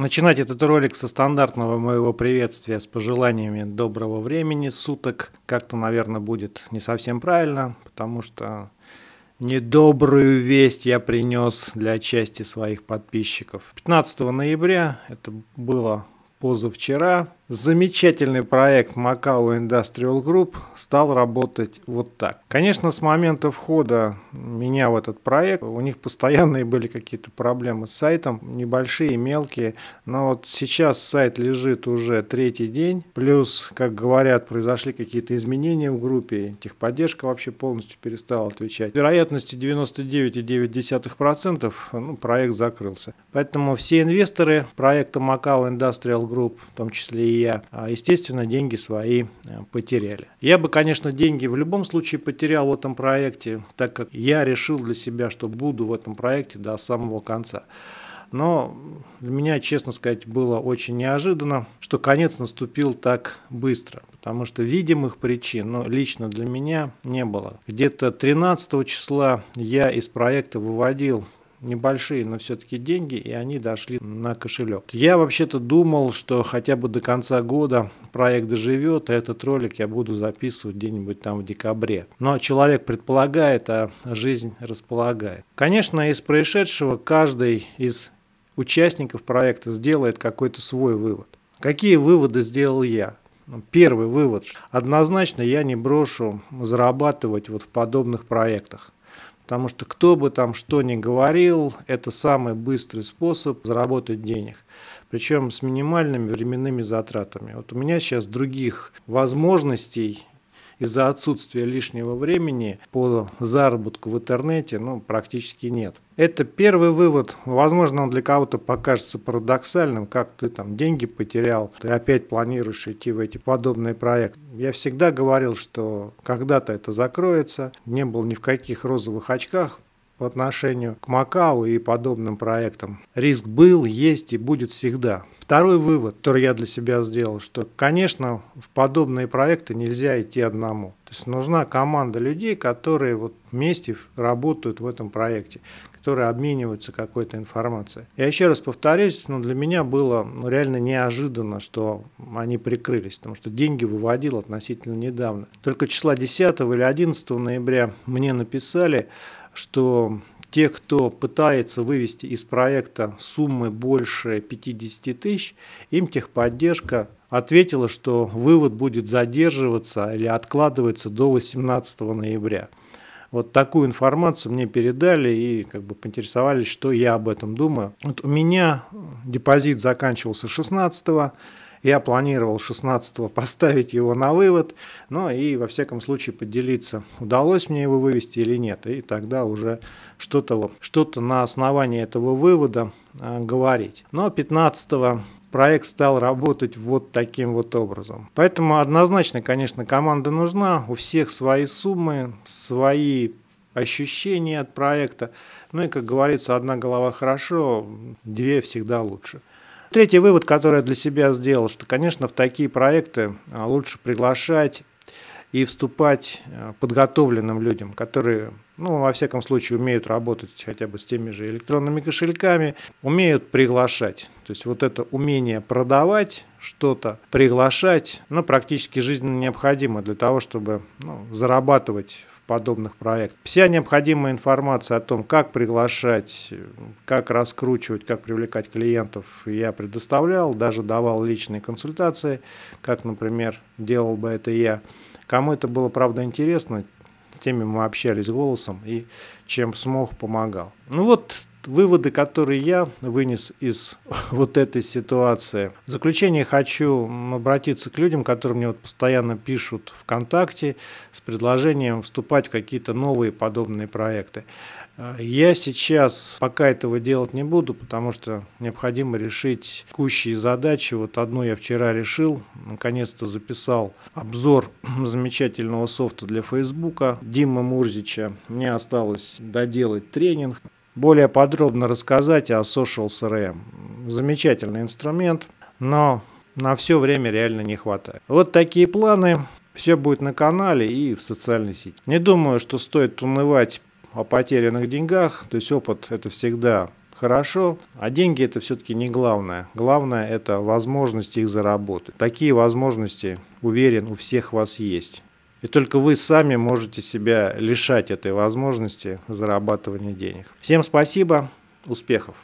Начинать этот ролик со стандартного моего приветствия с пожеланиями доброго времени суток как-то, наверное, будет не совсем правильно, потому что недобрую весть я принес для части своих подписчиков. 15 ноября, это было позавчера, Замечательный проект Macau Industrial Group стал работать вот так. Конечно, с момента входа меня в этот проект, у них постоянные были какие-то проблемы с сайтом, небольшие, мелкие, но вот сейчас сайт лежит уже третий день, плюс, как говорят, произошли какие-то изменения в группе, техподдержка вообще полностью перестала отвечать. Вероятностью 99,9% ну, проект закрылся. Поэтому все инвесторы проекта Macau Industrial Group, в том числе и а, естественно, деньги свои э, потеряли. Я бы, конечно, деньги в любом случае потерял в этом проекте, так как я решил для себя, что буду в этом проекте до самого конца. Но для меня, честно сказать, было очень неожиданно, что конец наступил так быстро, потому что видимых причин, но лично для меня не было. Где-то 13 числа я из проекта выводил небольшие, но все-таки деньги, и они дошли на кошелек. Я вообще-то думал, что хотя бы до конца года проект доживет, а этот ролик я буду записывать где-нибудь там в декабре. Но человек предполагает, а жизнь располагает. Конечно, из происшедшего каждый из участников проекта сделает какой-то свой вывод. Какие выводы сделал я? Первый вывод. Однозначно я не брошу зарабатывать вот в подобных проектах. Потому что кто бы там что ни говорил, это самый быстрый способ заработать денег. Причем с минимальными временными затратами. Вот у меня сейчас других возможностей из-за отсутствия лишнего времени по заработку в интернете ну, практически нет. Это первый вывод. Возможно, он для кого-то покажется парадоксальным, как ты там деньги потерял, ты опять планируешь идти в эти подобные проекты. Я всегда говорил, что когда-то это закроется, не был ни в каких розовых очках, по отношению к Макау и подобным проектам. Риск был, есть и будет всегда. Второй вывод, который я для себя сделал, что, конечно, в подобные проекты нельзя идти одному. То есть нужна команда людей, которые вот вместе работают в этом проекте, которые обмениваются какой-то информацией. Я еще раз повторюсь, но для меня было ну, реально неожиданно, что они прикрылись, потому что деньги выводил относительно недавно. Только числа 10 или 11 ноября мне написали, что те, кто пытается вывести из проекта суммы больше 50 тысяч, им техподдержка ответила, что вывод будет задерживаться или откладываться до 18 ноября. Вот такую информацию мне передали и как бы поинтересовались, что я об этом думаю. Вот у меня депозит заканчивался 16 я планировал 16 поставить его на вывод, но и во всяком случае поделиться, удалось мне его вывести или нет. И тогда уже что-то что, -то, на основании этого вывода э, говорить. Но 15 проект стал работать вот таким вот образом. Поэтому однозначно, конечно, команда нужна, у всех свои суммы, свои ощущения от проекта. Ну и, как говорится, одна голова хорошо, две всегда лучше. Третий вывод, который я для себя сделал, что, конечно, в такие проекты а, лучше приглашать и вступать а, подготовленным людям, которые, ну, во всяком случае, умеют работать хотя бы с теми же электронными кошельками, умеют приглашать. То есть вот это умение продавать что-то, приглашать, ну, практически жизненно необходимо для того, чтобы ну, зарабатывать подобных проектов. Вся необходимая информация о том, как приглашать, как раскручивать, как привлекать клиентов, я предоставлял, даже давал личные консультации, как, например, делал бы это я. Кому это было, правда, интересно, с теми мы общались голосом и чем смог, помогал. Ну вот выводы, которые я вынес из вот этой ситуации. В заключение хочу обратиться к людям, которые мне вот постоянно пишут ВКонтакте с предложением вступать в какие-то новые подобные проекты. Я сейчас пока этого делать не буду, потому что необходимо решить текущие задачи. Вот одну я вчера решил, наконец-то записал обзор замечательного софта для Фейсбука Дима Мурзича. Мне осталось доделать тренинг более подробно рассказать о Social CRM. Замечательный инструмент, но на все время реально не хватает. Вот такие планы. Все будет на канале и в социальной сети. Не думаю, что стоит унывать о потерянных деньгах. То есть опыт это всегда хорошо, а деньги это все-таки не главное. Главное это возможность их заработать. Такие возможности, уверен, у всех вас есть. И только вы сами можете себя лишать этой возможности зарабатывания денег. Всем спасибо, успехов!